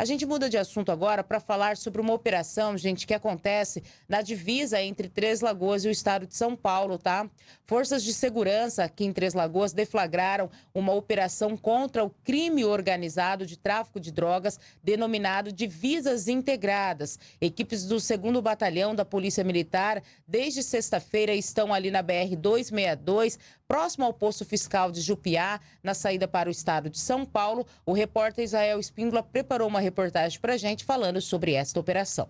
A gente muda de assunto agora para falar sobre uma operação, gente, que acontece na divisa entre Três Lagoas e o estado de São Paulo, tá? Forças de segurança aqui em Três Lagoas deflagraram uma operação contra o crime organizado de tráfico de drogas, denominado Divisas Integradas. Equipes do 2 Batalhão da Polícia Militar, desde sexta-feira, estão ali na BR-262, próximo ao posto fiscal de Jupiá, na saída para o estado de São Paulo. O repórter Israel Espíndola preparou uma reportagem para a gente falando sobre esta operação.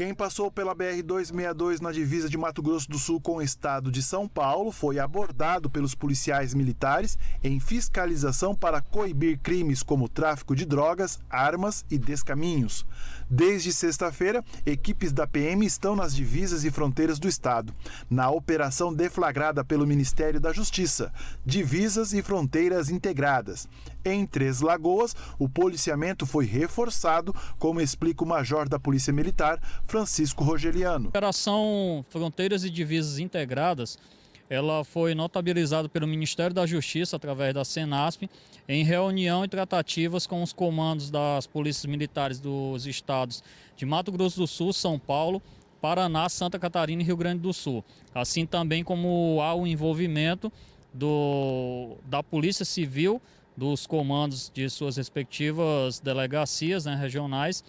Quem passou pela BR-262 na divisa de Mato Grosso do Sul com o estado de São Paulo foi abordado pelos policiais militares em fiscalização para coibir crimes como tráfico de drogas, armas e descaminhos. Desde sexta-feira, equipes da PM estão nas divisas e fronteiras do estado, na operação deflagrada pelo Ministério da Justiça, Divisas e Fronteiras Integradas. Em Três Lagoas, o policiamento foi reforçado, como explica o major da Polícia Militar, Francisco Rogeliano. Operação Fronteiras e Divisas Integradas ela foi notabilizada pelo Ministério da Justiça através da Senasp em reunião e tratativas com os comandos das polícias militares dos estados de Mato Grosso do Sul, São Paulo, Paraná, Santa Catarina e Rio Grande do Sul. Assim também como há o envolvimento do, da Polícia Civil, dos comandos de suas respectivas delegacias né, regionais,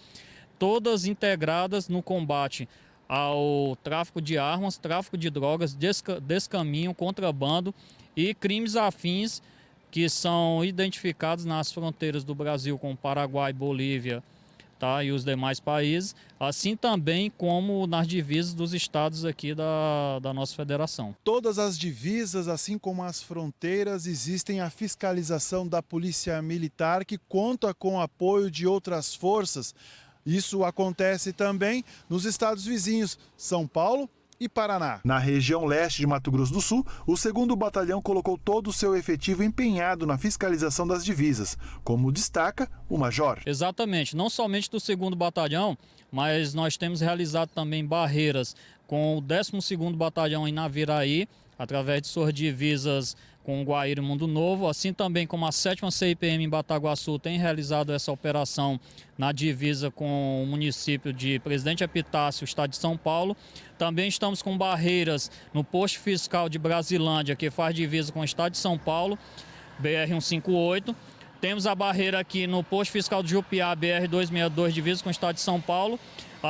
todas integradas no combate ao tráfico de armas, tráfico de drogas, desca descaminho, contrabando e crimes afins que são identificados nas fronteiras do Brasil com Paraguai, Bolívia tá, e os demais países, assim também como nas divisas dos estados aqui da, da nossa federação. Todas as divisas, assim como as fronteiras, existem a fiscalização da Polícia Militar que conta com o apoio de outras forças isso acontece também nos estados vizinhos, São Paulo e Paraná. Na região leste de Mato Grosso do Sul, o 2 Batalhão colocou todo o seu efetivo empenhado na fiscalização das divisas, como destaca o Major. Exatamente, não somente do 2 Batalhão, mas nós temos realizado também barreiras com o 12 Batalhão em Naviraí, através de suas divisas com o Guaíra Mundo Novo, assim também como a 7 CIPM em Bataguaçu tem realizado essa operação na divisa com o município de Presidente Epitácio, estado de São Paulo. Também estamos com barreiras no posto fiscal de Brasilândia, que faz divisa com o estado de São Paulo, BR-158. Temos a barreira aqui no posto fiscal de Jupiá, BR-262, divisa com o estado de São Paulo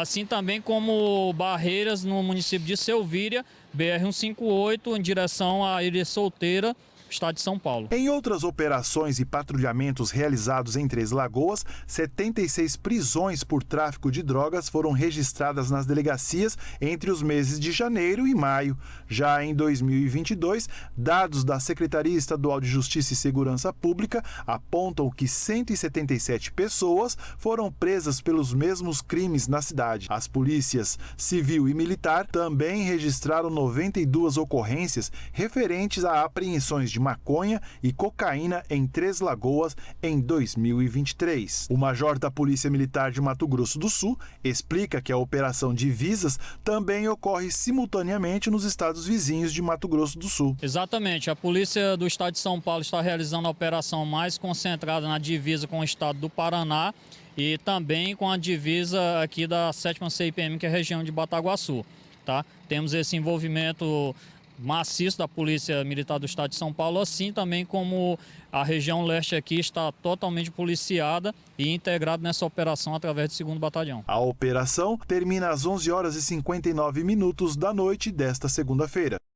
assim também como barreiras no município de Selvíria, BR-158, em direção à Ilha Solteira, estado de São Paulo. Em outras operações e patrulhamentos realizados em Três Lagoas, 76 prisões por tráfico de drogas foram registradas nas delegacias entre os meses de janeiro e maio. Já em 2022, dados da Secretaria Estadual de Justiça e Segurança Pública apontam que 177 pessoas foram presas pelos mesmos crimes na cidade. As polícias civil e militar também registraram 92 ocorrências referentes a apreensões de maconha e cocaína em Três Lagoas em 2023. O major da Polícia Militar de Mato Grosso do Sul explica que a operação de visas também ocorre simultaneamente nos estados vizinhos de Mato Grosso do Sul. Exatamente. A Polícia do Estado de São Paulo está realizando a operação mais concentrada na divisa com o estado do Paraná e também com a divisa aqui da 7 CIPM, que é a região de Bataguaçu. Tá? Temos esse envolvimento maciço da Polícia Militar do Estado de São Paulo, assim também como a região leste aqui está totalmente policiada e integrada nessa operação através do 2 Batalhão. A operação termina às 11 horas e 59 minutos da noite desta segunda-feira.